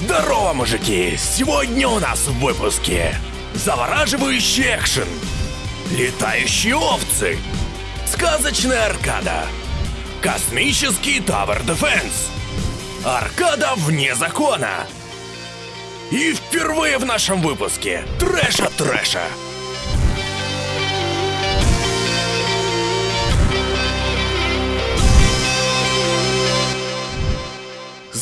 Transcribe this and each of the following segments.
Здорово, мужики! Сегодня у нас в выпуске завораживающий экшен, летающие овцы, сказочная аркада, космический Tower Defense, аркада вне закона. И впервые в нашем выпуске трэша трэша.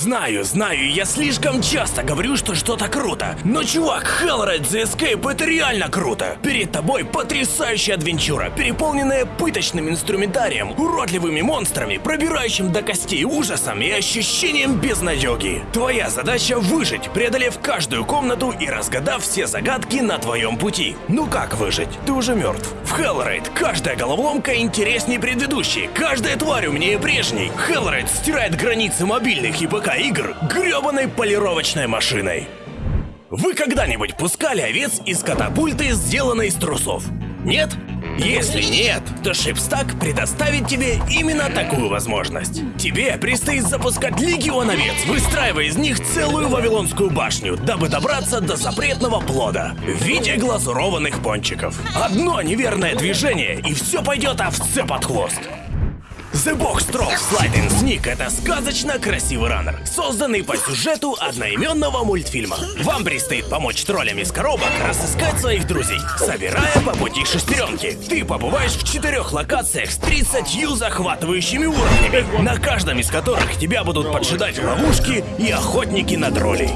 Знаю, знаю, я слишком часто говорю, что что-то круто. Но, чувак, Hellraid The Escape это реально круто. Перед тобой потрясающая адвенчура, переполненная пыточным инструментарием, уродливыми монстрами, пробирающим до костей ужасом и ощущением безнадеги. Твоя задача выжить, преодолев каждую комнату и разгадав все загадки на твоем пути. Ну как выжить? Ты уже мертв. В Hellraid каждая головоломка интереснее предыдущей, каждая тварь умнее прежней. Hellraid стирает границы мобильных и ПК игр гребаной полировочной машиной. Вы когда-нибудь пускали овец из катапульты, сделанной из трусов? Нет? Если нет, то Шипстак предоставит тебе именно такую возможность. Тебе предстоит запускать легион овец, выстраивая из них целую Вавилонскую башню, дабы добраться до запретного плода в виде глазурованных пончиков. Одно неверное движение, и все пойдет овце под хвост. The Box Stroke Sliding Sneak — это сказочно красивый раннер, созданный по сюжету одноименного мультфильма. Вам предстоит помочь троллям из коробок разыскать своих друзей, собирая по пути шестеренки. Ты побываешь в четырех локациях с 30 захватывающими уровнями, на каждом из которых тебя будут поджидать ловушки и охотники на троллей.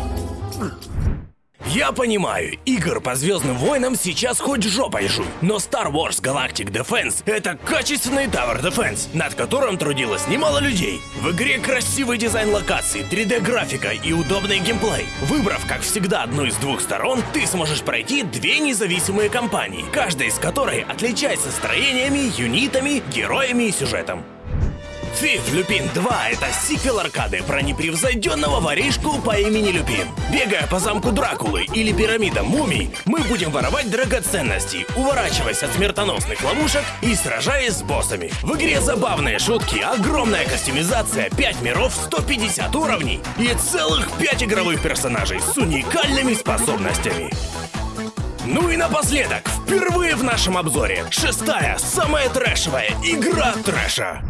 Я понимаю, игр по Звездным войнам сейчас хоть жопой жуй, но Star Wars Galactic Defense — это качественный Tower Defense, над которым трудилось немало людей. В игре красивый дизайн локаций, 3D-графика и удобный геймплей. Выбрав, как всегда, одну из двух сторон, ты сможешь пройти две независимые кампании, каждая из которой отличается строениями, юнитами, героями и сюжетом. Фиф Люпин 2 — это сиквел аркады про непревзойденного воришку по имени Люпин. Бегая по замку Дракулы или пирамидам мумий, мы будем воровать драгоценности, уворачиваясь от смертоносных ловушек и сражаясь с боссами. В игре забавные шутки, огромная кастомизация, 5 миров, 150 уровней и целых 5 игровых персонажей с уникальными способностями. Ну и напоследок, впервые в нашем обзоре, шестая, самая трэшевая игра трэша.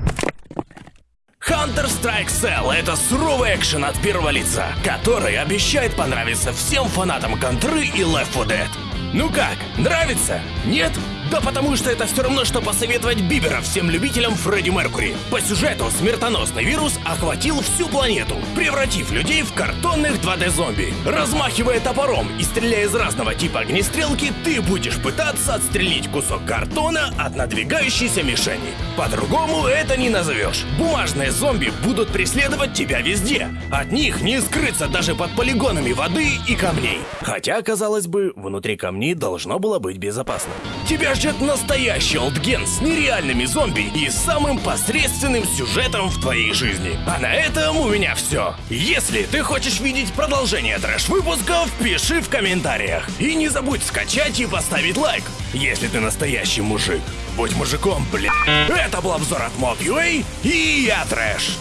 Counter-Strike Cell — это суровый экшен от первого лица, который обещает понравиться всем фанатам контры и Left 4 Dead. Ну как, нравится? Нет? Да потому что это все равно, что посоветовать Бибера всем любителям Фредди Меркури. По сюжету смертоносный вирус охватил всю планету, превратив людей в картонных 2D-зомби. Размахивая топором и стреляя из разного типа огнестрелки, ты будешь пытаться отстрелить кусок картона от надвигающейся мишени. По-другому это не назовешь. Бумажные зомби будут преследовать тебя везде. От них не скрыться даже под полигонами воды и камней. Хотя, казалось бы, внутри камней должно было быть безопасно. Тебя ждет настоящий олдген с нереальными зомби и самым посредственным сюжетом в твоей жизни. А на этом у меня все. Если ты хочешь видеть продолжение трэш-выпусков, пиши в комментариях. И не забудь скачать и поставить лайк, если ты настоящий мужик. Будь мужиком, блин. Это был обзор от Mob.ua и я трэш.